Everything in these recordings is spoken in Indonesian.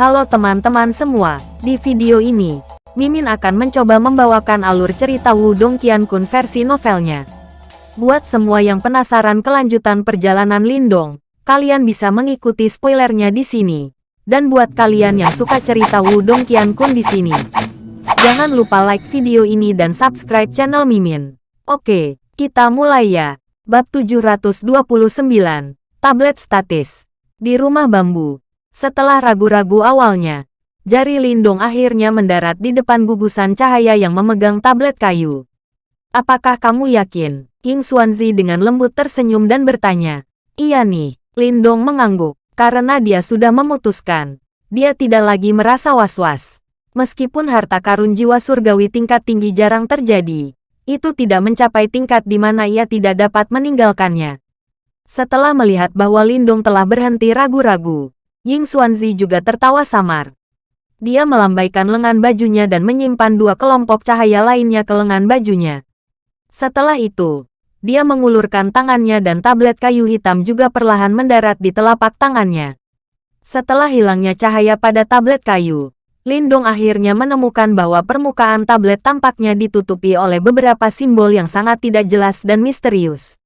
Halo teman-teman semua, di video ini, Mimin akan mencoba membawakan alur cerita Wudong Qiankun versi novelnya. Buat semua yang penasaran kelanjutan perjalanan Lindong, kalian bisa mengikuti spoilernya di sini. Dan buat kalian yang suka cerita Wudong Qiankun di sini, jangan lupa like video ini dan subscribe channel Mimin. Oke, kita mulai ya. Bab 729, Tablet Statis. Di rumah bambu, setelah ragu-ragu awalnya, jari Lindung akhirnya mendarat di depan gugusan cahaya yang memegang tablet kayu. Apakah kamu yakin? King Xuanzi dengan lembut tersenyum dan bertanya. Iya nih, Lindong mengangguk, karena dia sudah memutuskan. Dia tidak lagi merasa was-was. Meskipun harta karun jiwa surgawi tingkat tinggi jarang terjadi, itu tidak mencapai tingkat di mana ia tidak dapat meninggalkannya. Setelah melihat bahwa Lindong telah berhenti ragu-ragu, Ying Xuanzi juga tertawa samar. Dia melambaikan lengan bajunya dan menyimpan dua kelompok cahaya lainnya ke lengan bajunya. Setelah itu, dia mengulurkan tangannya dan tablet kayu hitam juga perlahan mendarat di telapak tangannya. Setelah hilangnya cahaya pada tablet kayu, Lindong akhirnya menemukan bahwa permukaan tablet tampaknya ditutupi oleh beberapa simbol yang sangat tidak jelas dan misterius.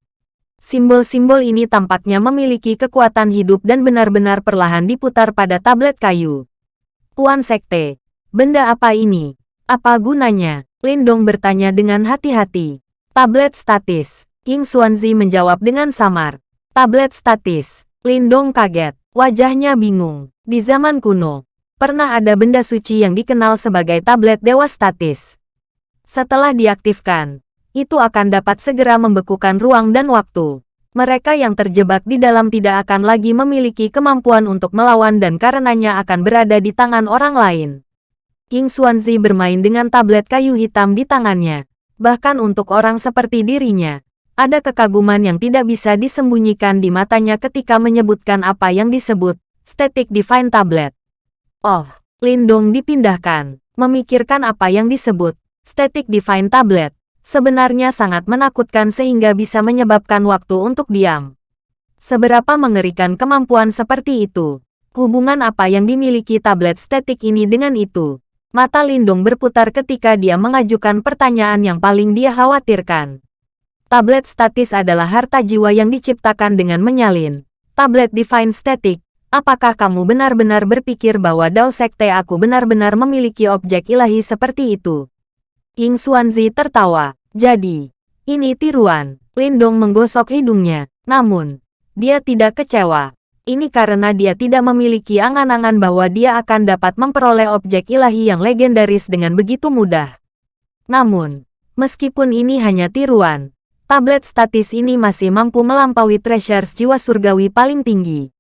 Simbol-simbol ini tampaknya memiliki kekuatan hidup dan benar-benar perlahan diputar pada tablet kayu. Tuan Sekte, benda apa ini? Apa gunanya? Lindong bertanya dengan hati-hati. Tablet statis. King Xuanzi menjawab dengan samar. Tablet statis. Lindong kaget. Wajahnya bingung. Di zaman kuno, pernah ada benda suci yang dikenal sebagai tablet dewa statis. Setelah diaktifkan, itu akan dapat segera membekukan ruang dan waktu. Mereka yang terjebak di dalam tidak akan lagi memiliki kemampuan untuk melawan dan karenanya akan berada di tangan orang lain. King Xuanzi bermain dengan tablet kayu hitam di tangannya. Bahkan untuk orang seperti dirinya, ada kekaguman yang tidak bisa disembunyikan di matanya ketika menyebutkan apa yang disebut Static Divine Tablet. Oh, Lindong dipindahkan, memikirkan apa yang disebut Static Divine Tablet sebenarnya sangat menakutkan sehingga bisa menyebabkan waktu untuk diam. Seberapa mengerikan kemampuan seperti itu? Hubungan apa yang dimiliki tablet statik ini dengan itu? Mata Lindung berputar ketika dia mengajukan pertanyaan yang paling dia khawatirkan. Tablet statis adalah harta jiwa yang diciptakan dengan menyalin. Tablet Divine Static, apakah kamu benar-benar berpikir bahwa Dao Sekte aku benar-benar memiliki objek ilahi seperti itu? King Xuanzi tertawa. Jadi, ini tiruan. Lindong menggosok hidungnya. Namun, dia tidak kecewa. Ini karena dia tidak memiliki angan-angan bahwa dia akan dapat memperoleh objek ilahi yang legendaris dengan begitu mudah. Namun, meskipun ini hanya tiruan, tablet statis ini masih mampu melampaui treasures jiwa surgawi paling tinggi.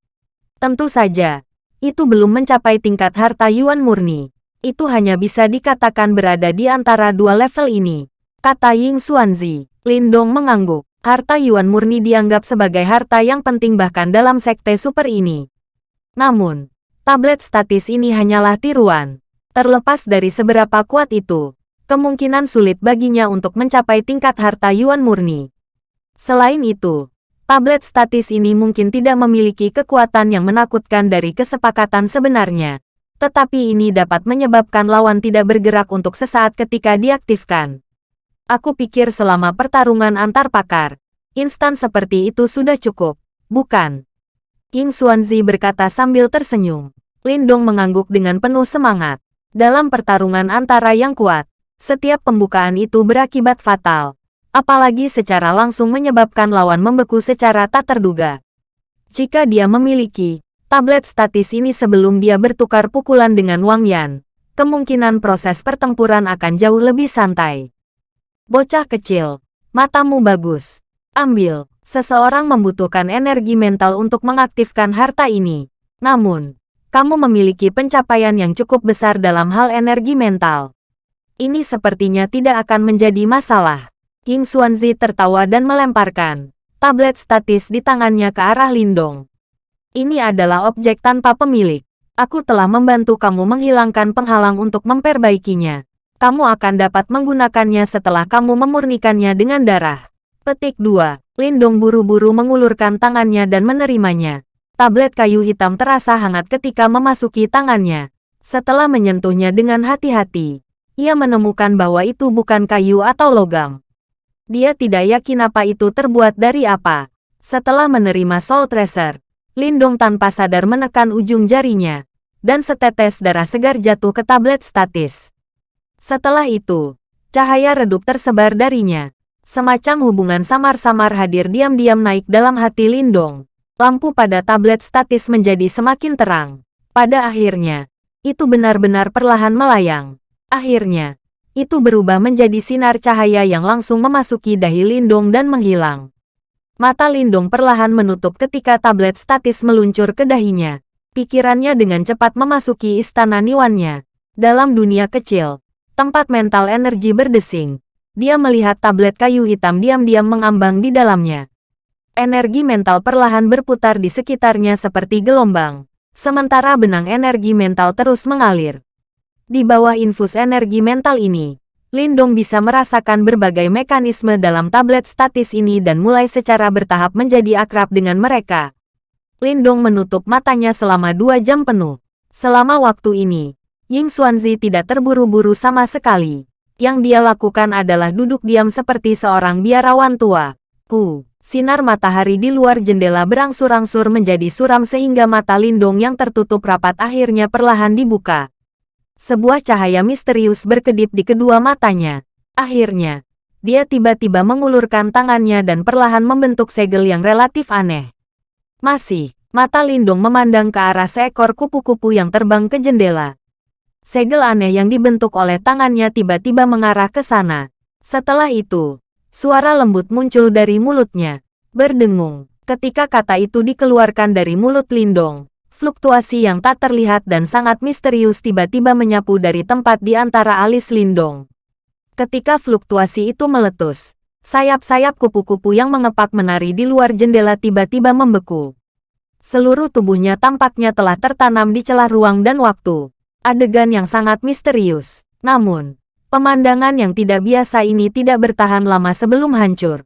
Tentu saja, itu belum mencapai tingkat harta Yuan murni itu hanya bisa dikatakan berada di antara dua level ini. Kata Ying Xuanzi, Lindong mengangguk. Harta Yuan murni dianggap sebagai harta yang penting bahkan dalam sekte super ini. Namun, tablet statis ini hanyalah tiruan. Terlepas dari seberapa kuat itu, kemungkinan sulit baginya untuk mencapai tingkat harta Yuan murni. Selain itu, tablet statis ini mungkin tidak memiliki kekuatan yang menakutkan dari kesepakatan sebenarnya tetapi ini dapat menyebabkan lawan tidak bergerak untuk sesaat ketika diaktifkan. Aku pikir selama pertarungan antar pakar, instan seperti itu sudah cukup, bukan? King Xuanzi berkata sambil tersenyum. Lindong mengangguk dengan penuh semangat. Dalam pertarungan antara yang kuat, setiap pembukaan itu berakibat fatal. Apalagi secara langsung menyebabkan lawan membeku secara tak terduga. Jika dia memiliki tablet statis ini sebelum dia bertukar pukulan dengan Wang Yan, kemungkinan proses pertempuran akan jauh lebih santai. Bocah kecil, matamu bagus. Ambil, seseorang membutuhkan energi mental untuk mengaktifkan harta ini. Namun, kamu memiliki pencapaian yang cukup besar dalam hal energi mental. Ini sepertinya tidak akan menjadi masalah. King Xuanzi tertawa dan melemparkan tablet statis di tangannya ke arah Lindong. Ini adalah objek tanpa pemilik. Aku telah membantu kamu menghilangkan penghalang untuk memperbaikinya. Kamu akan dapat menggunakannya setelah kamu memurnikannya dengan darah. Petik 2. Lindong buru-buru mengulurkan tangannya dan menerimanya. Tablet kayu hitam terasa hangat ketika memasuki tangannya. Setelah menyentuhnya dengan hati-hati, ia menemukan bahwa itu bukan kayu atau logam. Dia tidak yakin apa itu terbuat dari apa. Setelah menerima Soul Tracer, Lindong tanpa sadar menekan ujung jarinya, dan setetes darah segar jatuh ke tablet statis. Setelah itu, cahaya redup tersebar darinya. Semacam hubungan samar-samar hadir diam-diam naik dalam hati Lindong. Lampu pada tablet statis menjadi semakin terang. Pada akhirnya, itu benar-benar perlahan melayang. Akhirnya, itu berubah menjadi sinar cahaya yang langsung memasuki dahi Lindong dan menghilang. Mata Lindong perlahan menutup ketika tablet statis meluncur ke dahinya. Pikirannya dengan cepat memasuki istana Niwannya. Dalam dunia kecil, tempat mental energi berdesing, dia melihat tablet kayu hitam diam-diam mengambang di dalamnya. Energi mental perlahan berputar di sekitarnya seperti gelombang, sementara benang energi mental terus mengalir. Di bawah infus energi mental ini, Lindong bisa merasakan berbagai mekanisme dalam tablet statis ini dan mulai secara bertahap menjadi akrab dengan mereka. Lindong menutup matanya selama dua jam penuh. Selama waktu ini, Ying Xuanzi tidak terburu-buru sama sekali. Yang dia lakukan adalah duduk diam seperti seorang biarawan tua. Ku, sinar matahari di luar jendela berangsur-angsur menjadi suram sehingga mata Lindong yang tertutup rapat akhirnya perlahan dibuka. Sebuah cahaya misterius berkedip di kedua matanya. Akhirnya, dia tiba-tiba mengulurkan tangannya dan perlahan membentuk segel yang relatif aneh. Masih, mata Lindung memandang ke arah seekor kupu-kupu yang terbang ke jendela. Segel aneh yang dibentuk oleh tangannya tiba-tiba mengarah ke sana. Setelah itu, suara lembut muncul dari mulutnya. Berdengung. Ketika kata itu dikeluarkan dari mulut Lindong, fluktuasi yang tak terlihat dan sangat misterius tiba-tiba menyapu dari tempat di antara alis Lindong. Ketika fluktuasi itu meletus, Sayap-sayap kupu-kupu yang mengepak menari di luar jendela tiba-tiba membeku. Seluruh tubuhnya tampaknya telah tertanam di celah ruang dan waktu. Adegan yang sangat misterius. Namun, pemandangan yang tidak biasa ini tidak bertahan lama sebelum hancur.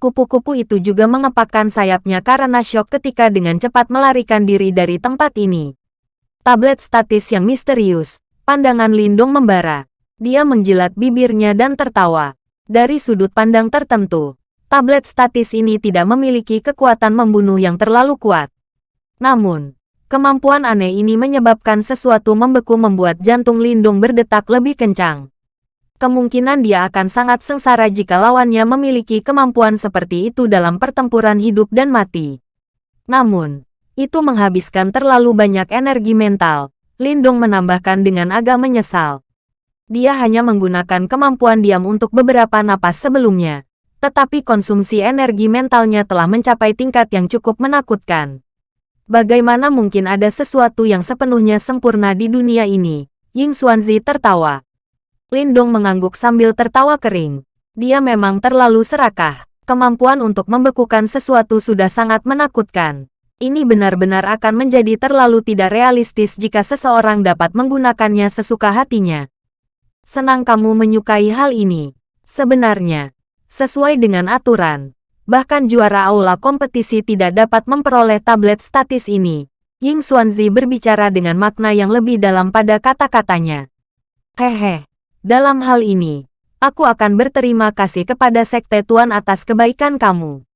Kupu-kupu itu juga mengepakkan sayapnya karena syok ketika dengan cepat melarikan diri dari tempat ini. Tablet statis yang misterius, pandangan Lindung membara. Dia menjilat bibirnya dan tertawa. Dari sudut pandang tertentu, tablet statis ini tidak memiliki kekuatan membunuh yang terlalu kuat. Namun, kemampuan aneh ini menyebabkan sesuatu membeku membuat jantung Lindung berdetak lebih kencang. Kemungkinan dia akan sangat sengsara jika lawannya memiliki kemampuan seperti itu dalam pertempuran hidup dan mati. Namun, itu menghabiskan terlalu banyak energi mental, Lindung menambahkan dengan agak menyesal dia hanya menggunakan kemampuan diam untuk beberapa napas sebelumnya. Tetapi konsumsi energi mentalnya telah mencapai tingkat yang cukup menakutkan. Bagaimana mungkin ada sesuatu yang sepenuhnya sempurna di dunia ini? Ying Xuanzi tertawa. Lindong mengangguk sambil tertawa kering. Dia memang terlalu serakah. Kemampuan untuk membekukan sesuatu sudah sangat menakutkan. Ini benar-benar akan menjadi terlalu tidak realistis jika seseorang dapat menggunakannya sesuka hatinya. Senang kamu menyukai hal ini. Sebenarnya, sesuai dengan aturan, bahkan juara aula kompetisi tidak dapat memperoleh tablet statis ini. Ying Xuanzi berbicara dengan makna yang lebih dalam pada kata-katanya. Hehe, dalam hal ini, aku akan berterima kasih kepada Sekte Tuan atas kebaikan kamu.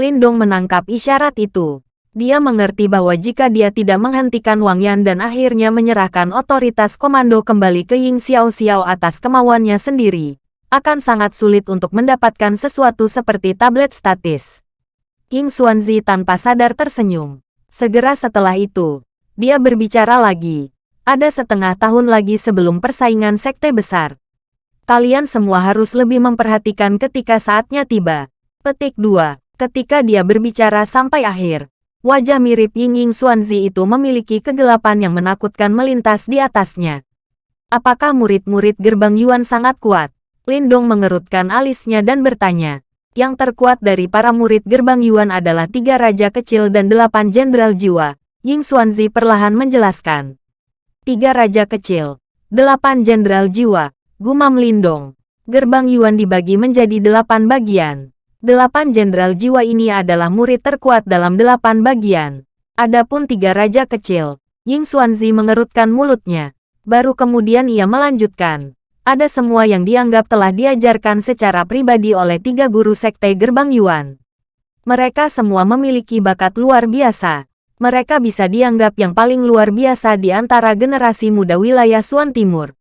Lindong menangkap isyarat itu. Dia mengerti bahwa jika dia tidak menghentikan Wang Yan dan akhirnya menyerahkan otoritas komando kembali ke Ying Xiao Xiao atas kemauannya sendiri, akan sangat sulit untuk mendapatkan sesuatu seperti tablet statis. Ying Xuanzi tanpa sadar tersenyum. Segera setelah itu, dia berbicara lagi. Ada setengah tahun lagi sebelum persaingan sekte besar. Kalian semua harus lebih memperhatikan ketika saatnya tiba. Petik 2. Ketika dia berbicara sampai akhir, Wajah mirip Ying Ying Xuanzi itu memiliki kegelapan yang menakutkan melintas di atasnya. Apakah murid-murid gerbang Yuan sangat kuat? Lindong mengerutkan alisnya dan bertanya. Yang terkuat dari para murid gerbang Yuan adalah tiga raja kecil dan delapan jenderal jiwa. Ying Xuanzi perlahan menjelaskan. Tiga raja kecil, delapan jenderal jiwa, gumam Lindong. Gerbang Yuan dibagi menjadi delapan bagian. Delapan jenderal jiwa ini adalah murid terkuat dalam delapan bagian. Adapun tiga raja kecil, Ying Xuanzi mengerutkan mulutnya. Baru kemudian ia melanjutkan. Ada semua yang dianggap telah diajarkan secara pribadi oleh tiga guru sekte gerbang Yuan. Mereka semua memiliki bakat luar biasa. Mereka bisa dianggap yang paling luar biasa di antara generasi muda wilayah Suan Timur.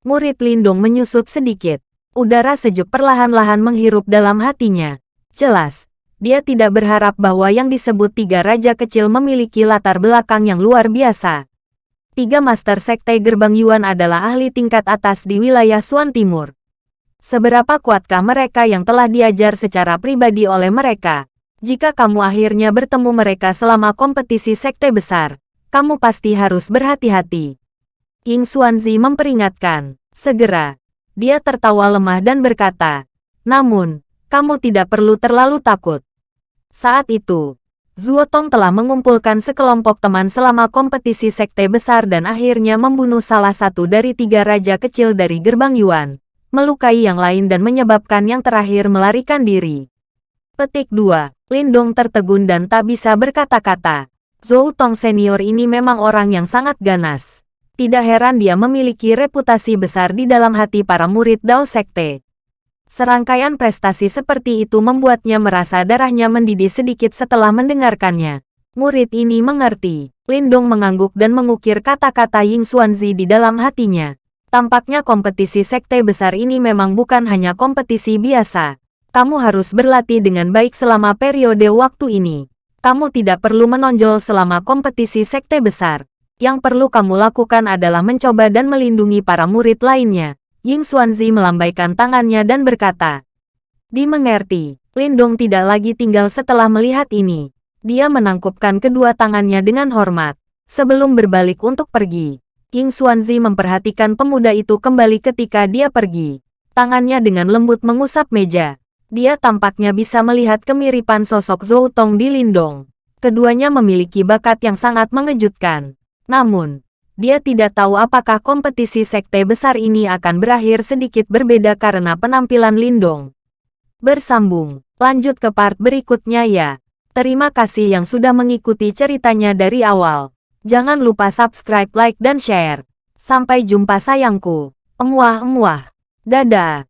Murid Lindung menyusut sedikit. Udara sejuk perlahan-lahan menghirup dalam hatinya. Jelas, dia tidak berharap bahwa yang disebut tiga raja kecil memiliki latar belakang yang luar biasa. Tiga Master Sekte Gerbang Yuan adalah ahli tingkat atas di wilayah Suan Timur. Seberapa kuatkah mereka yang telah diajar secara pribadi oleh mereka? Jika kamu akhirnya bertemu mereka selama kompetisi sekte besar, kamu pasti harus berhati-hati. Ying Xuanzi memperingatkan. Segera, dia tertawa lemah dan berkata, Namun, kamu tidak perlu terlalu takut. Saat itu, Zuo Tong telah mengumpulkan sekelompok teman selama kompetisi sekte besar dan akhirnya membunuh salah satu dari tiga raja kecil dari gerbang Yuan, melukai yang lain dan menyebabkan yang terakhir melarikan diri. Petik 2. Lindong tertegun dan tak bisa berkata-kata. Zhou Tong senior ini memang orang yang sangat ganas. Tidak heran dia memiliki reputasi besar di dalam hati para murid Dao Sekte. Serangkaian prestasi seperti itu membuatnya merasa darahnya mendidih sedikit setelah mendengarkannya. Murid ini mengerti. Lindong mengangguk dan mengukir kata-kata Ying Xuanzi di dalam hatinya. Tampaknya kompetisi sekte besar ini memang bukan hanya kompetisi biasa. Kamu harus berlatih dengan baik selama periode waktu ini. Kamu tidak perlu menonjol selama kompetisi sekte besar. Yang perlu kamu lakukan adalah mencoba dan melindungi para murid lainnya. Ying Xuanzi melambaikan tangannya dan berkata, Dimengerti, Lindong tidak lagi tinggal setelah melihat ini. Dia menangkupkan kedua tangannya dengan hormat. Sebelum berbalik untuk pergi, Ying Xuanzi memperhatikan pemuda itu kembali ketika dia pergi. Tangannya dengan lembut mengusap meja. Dia tampaknya bisa melihat kemiripan sosok Zhou Tong di Lindong. Keduanya memiliki bakat yang sangat mengejutkan. Namun, dia tidak tahu apakah kompetisi sekte besar ini akan berakhir sedikit berbeda karena penampilan Lindong. Bersambung, lanjut ke part berikutnya ya. Terima kasih yang sudah mengikuti ceritanya dari awal. Jangan lupa subscribe, like, dan share. Sampai jumpa sayangku. Emuah-emuah. Dadah.